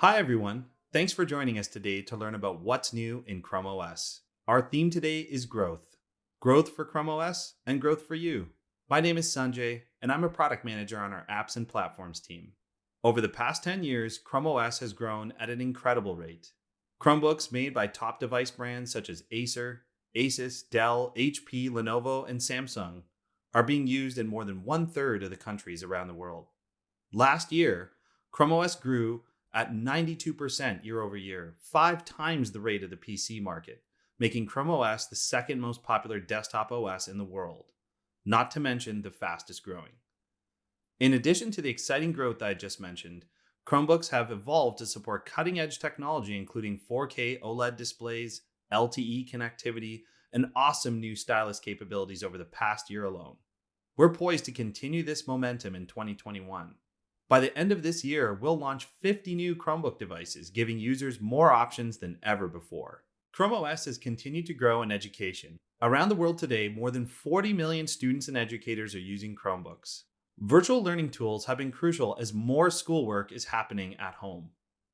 Hi, everyone. Thanks for joining us today to learn about what's new in Chrome OS. Our theme today is growth growth for Chrome OS and growth for you. My name is Sanjay, and I'm a product manager on our apps and platforms team. Over the past 10 years, Chrome OS has grown at an incredible rate. Chromebooks made by top device brands such as Acer, Asus, Dell, HP, Lenovo, and Samsung are being used in more than one third of the countries around the world. Last year, Chrome OS grew at 92% year over year, five times the rate of the PC market, making Chrome OS the second most popular desktop OS in the world, not to mention the fastest growing. In addition to the exciting growth I just mentioned, Chromebooks have evolved to support cutting edge technology, including 4K OLED displays, LTE connectivity, and awesome new stylus capabilities over the past year alone. We're poised to continue this momentum in 2021. By the end of this year, we'll launch 50 new Chromebook devices, giving users more options than ever before. Chrome OS has continued to grow in education. Around the world today, more than 40 million students and educators are using Chromebooks. Virtual learning tools have been crucial as more schoolwork is happening at home.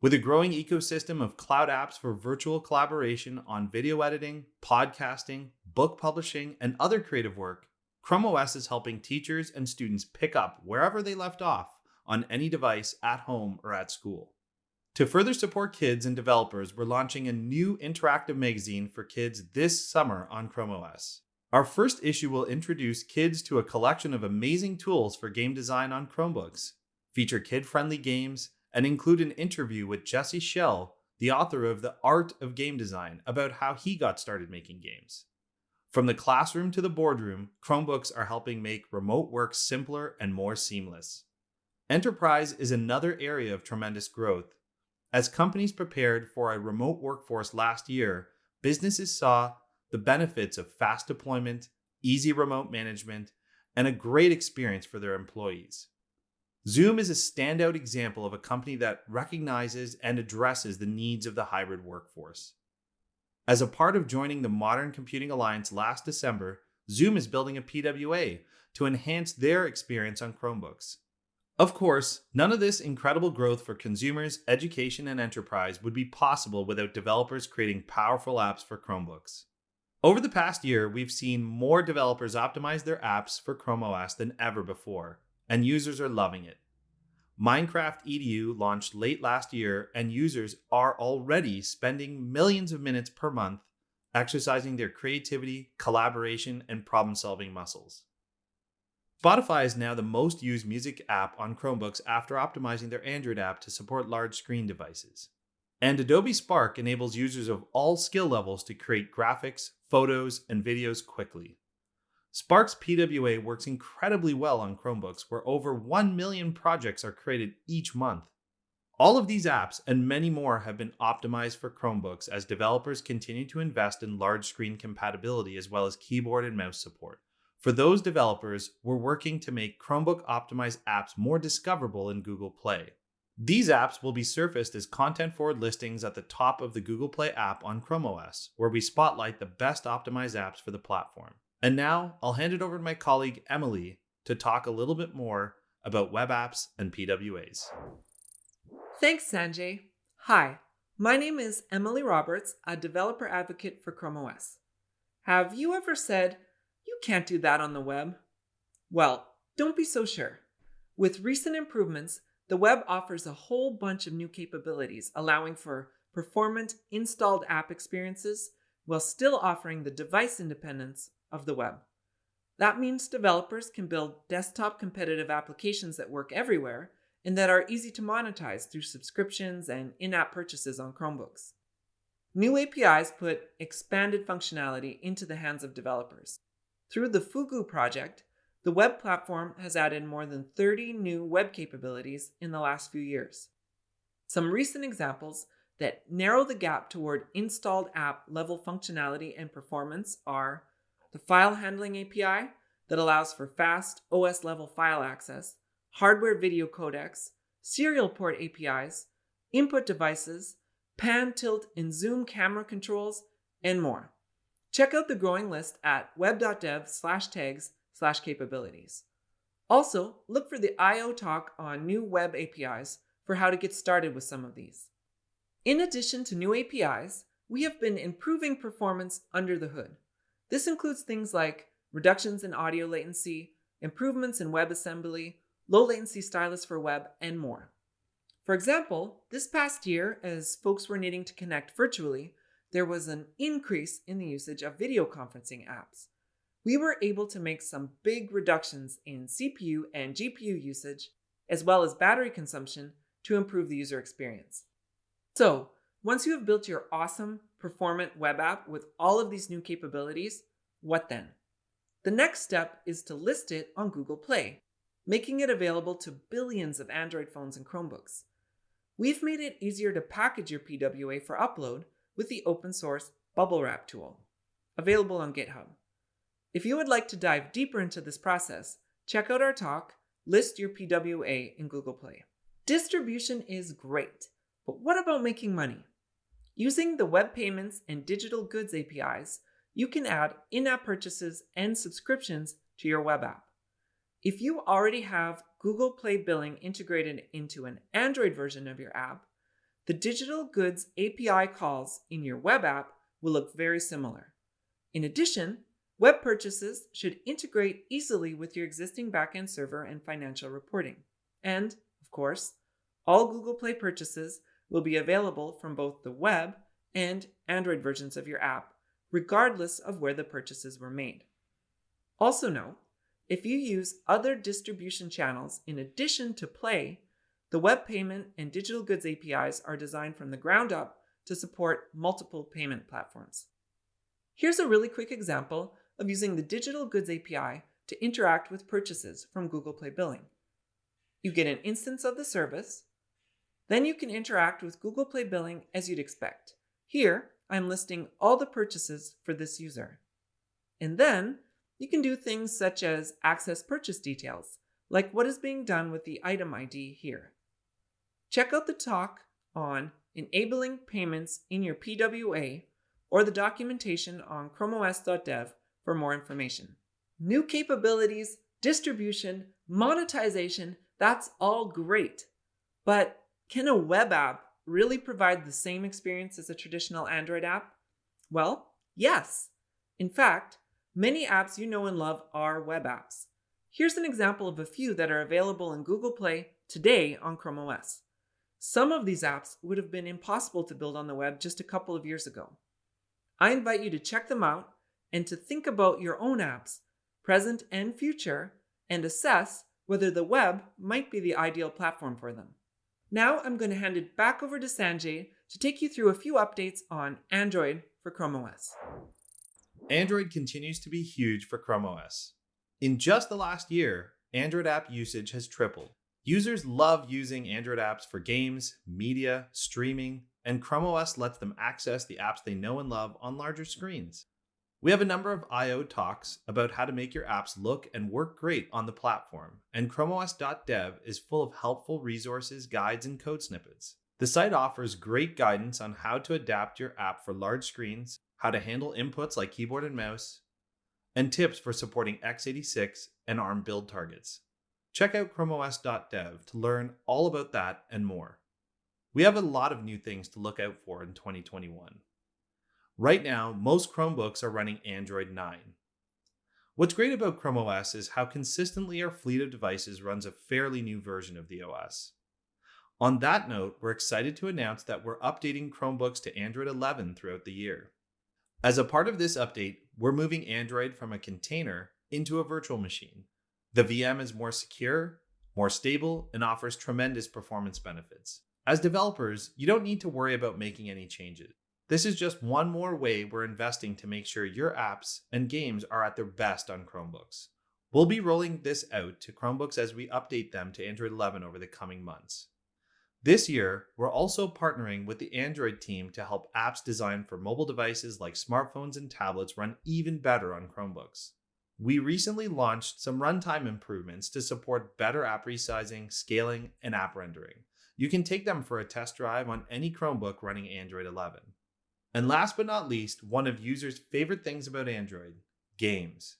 With a growing ecosystem of cloud apps for virtual collaboration on video editing, podcasting, book publishing, and other creative work, Chrome OS is helping teachers and students pick up wherever they left off on any device at home or at school. To further support kids and developers, we're launching a new interactive magazine for kids this summer on Chrome OS. Our first issue will introduce kids to a collection of amazing tools for game design on Chromebooks, feature kid friendly games, and include an interview with Jesse Schell, the author of The Art of Game Design, about how he got started making games. From the classroom to the boardroom, Chromebooks are helping make remote work simpler and more seamless. Enterprise is another area of tremendous growth. As companies prepared for a remote workforce last year, businesses saw the benefits of fast deployment, easy remote management, and a great experience for their employees. Zoom is a standout example of a company that recognizes and addresses the needs of the hybrid workforce. As a part of joining the Modern Computing Alliance last December, Zoom is building a PWA to enhance their experience on Chromebooks. Of course, none of this incredible growth for consumers, education, and enterprise would be possible without developers creating powerful apps for Chromebooks. Over the past year, we've seen more developers optimize their apps for Chrome OS than ever before, and users are loving it. Minecraft EDU launched late last year, and users are already spending millions of minutes per month exercising their creativity, collaboration, and problem solving muscles. Spotify is now the most used music app on Chromebooks after optimizing their Android app to support large screen devices. And Adobe Spark enables users of all skill levels to create graphics, photos, and videos quickly. Spark's PWA works incredibly well on Chromebooks, where over 1 million projects are created each month. All of these apps and many more have been optimized for Chromebooks as developers continue to invest in large screen compatibility as well as keyboard and mouse support. For those developers, we're working to make Chromebook optimized apps more discoverable in Google Play. These apps will be surfaced as content forward listings at the top of the Google Play app on Chrome OS, where we spotlight the best optimized apps for the platform. And now I'll hand it over to my colleague Emily to talk a little bit more about web apps and PWAs. Thanks, Sanjay. Hi, my name is Emily Roberts, a developer advocate for Chrome OS. Have you ever said, can't do that on the web? Well, don't be so sure. With recent improvements, the web offers a whole bunch of new capabilities, allowing for performant installed app experiences while still offering the device independence of the web. That means developers can build desktop competitive applications that work everywhere and that are easy to monetize through subscriptions and in app purchases on Chromebooks. New APIs put expanded functionality into the hands of developers. Through the Fugu project, the web platform has added more than 30 new web capabilities in the last few years. Some recent examples that narrow the gap toward installed app level functionality and performance are the File Handling API that allows for fast OS level file access, hardware video codecs, serial port APIs, input devices, pan, tilt, and zoom camera controls, and more. Check out the growing list at web.dev slash tags slash capabilities. Also, look for the I.O. talk on new web APIs for how to get started with some of these. In addition to new APIs, we have been improving performance under the hood. This includes things like reductions in audio latency, improvements in WebAssembly, low latency stylus for web, and more. For example, this past year, as folks were needing to connect virtually, there was an increase in the usage of video conferencing apps. We were able to make some big reductions in CPU and GPU usage, as well as battery consumption, to improve the user experience. So, once you have built your awesome, performant web app with all of these new capabilities, what then? The next step is to list it on Google Play, making it available to billions of Android phones and Chromebooks. We've made it easier to package your PWA for upload with the open source Bubble Wrap tool, available on GitHub. If you would like to dive deeper into this process, check out our talk, List Your PWA in Google Play. Distribution is great, but what about making money? Using the Web Payments and Digital Goods APIs, you can add in app purchases and subscriptions to your web app. If you already have Google Play billing integrated into an Android version of your app, the digital goods API calls in your web app will look very similar. In addition, web purchases should integrate easily with your existing backend server and financial reporting. And, of course, all Google Play purchases will be available from both the web and Android versions of your app, regardless of where the purchases were made. Also note, if you use other distribution channels in addition to Play, the web payment and digital goods APIs are designed from the ground up to support multiple payment platforms. Here's a really quick example of using the digital goods API to interact with purchases from Google Play Billing. You get an instance of the service, then you can interact with Google Play Billing as you'd expect. Here, I'm listing all the purchases for this user. And then you can do things such as access purchase details, like what is being done with the item ID here. Check out the talk on enabling payments in your PWA or the documentation on chromeos.dev for more information. New capabilities, distribution, monetization, that's all great. But can a web app really provide the same experience as a traditional Android app? Well, yes. In fact, many apps you know and love are web apps. Here's an example of a few that are available in Google Play today on Chrome OS. Some of these apps would have been impossible to build on the web just a couple of years ago. I invite you to check them out and to think about your own apps, present and future, and assess whether the web might be the ideal platform for them. Now I'm going to hand it back over to Sanjay to take you through a few updates on Android for Chrome OS. Android continues to be huge for Chrome OS. In just the last year, Android app usage has tripled. Users love using Android apps for games, media, streaming, and Chrome OS lets them access the apps they know and love on larger screens. We have a number of I.O. talks about how to make your apps look and work great on the platform, and ChromeOS.dev is full of helpful resources, guides, and code snippets. The site offers great guidance on how to adapt your app for large screens, how to handle inputs like keyboard and mouse, and tips for supporting x86 and ARM build targets. Check out ChromeOS.dev to learn all about that and more. We have a lot of new things to look out for in 2021. Right now, most Chromebooks are running Android 9. What's great about Chrome OS is how consistently our fleet of devices runs a fairly new version of the OS. On that note, we're excited to announce that we're updating Chromebooks to Android 11 throughout the year. As a part of this update, we're moving Android from a container into a virtual machine. The VM is more secure, more stable, and offers tremendous performance benefits. As developers, you don't need to worry about making any changes. This is just one more way we're investing to make sure your apps and games are at their best on Chromebooks. We'll be rolling this out to Chromebooks as we update them to Android 11 over the coming months. This year, we're also partnering with the Android team to help apps designed for mobile devices like smartphones and tablets run even better on Chromebooks. We recently launched some runtime improvements to support better app resizing, scaling, and app rendering. You can take them for a test drive on any Chromebook running Android 11. And last but not least, one of users' favorite things about Android games.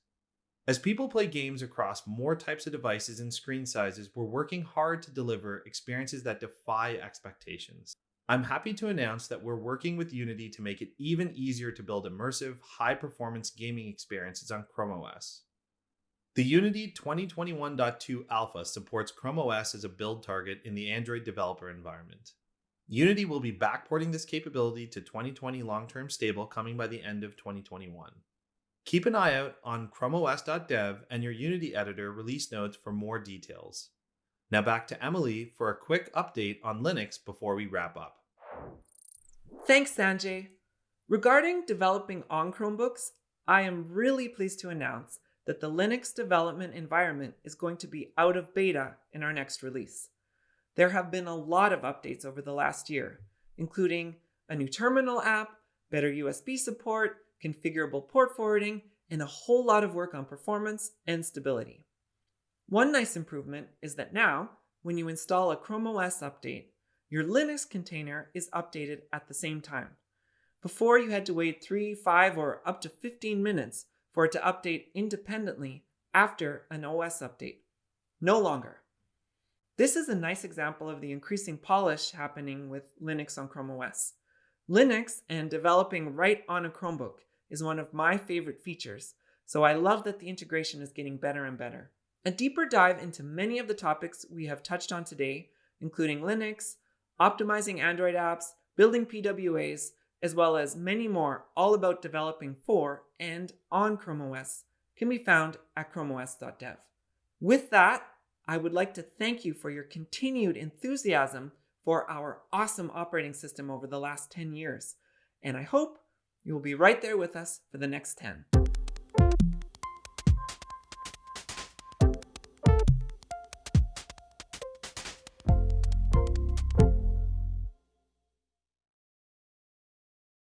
As people play games across more types of devices and screen sizes, we're working hard to deliver experiences that defy expectations. I'm happy to announce that we're working with Unity to make it even easier to build immersive, high performance gaming experiences on Chrome OS. The Unity 2021.2 Alpha supports Chrome OS as a build target in the Android developer environment. Unity will be backporting this capability to 2020 long term stable coming by the end of 2021. Keep an eye out on chromeos.dev and your Unity editor release notes for more details. Now back to Emily for a quick update on Linux before we wrap up. Thanks, Sanjay. Regarding developing on Chromebooks, I am really pleased to announce that the Linux development environment is going to be out of beta in our next release. There have been a lot of updates over the last year, including a new terminal app, better USB support, configurable port forwarding, and a whole lot of work on performance and stability. One nice improvement is that now, when you install a Chrome OS update, your Linux container is updated at the same time. Before, you had to wait 3, 5, or up to 15 minutes for it to update independently after an OS update. No longer. This is a nice example of the increasing polish happening with Linux on Chrome OS. Linux and developing right on a Chromebook is one of my favorite features, so I love that the integration is getting better and better. A deeper dive into many of the topics we have touched on today, including Linux, optimizing Android apps, building PWAs, as well as many more all about developing for and on Chrome OS, can be found at chromeos.dev. With that, I would like to thank you for your continued enthusiasm for our awesome operating system over the last 10 years, and I hope you will be right there with us for the next 10.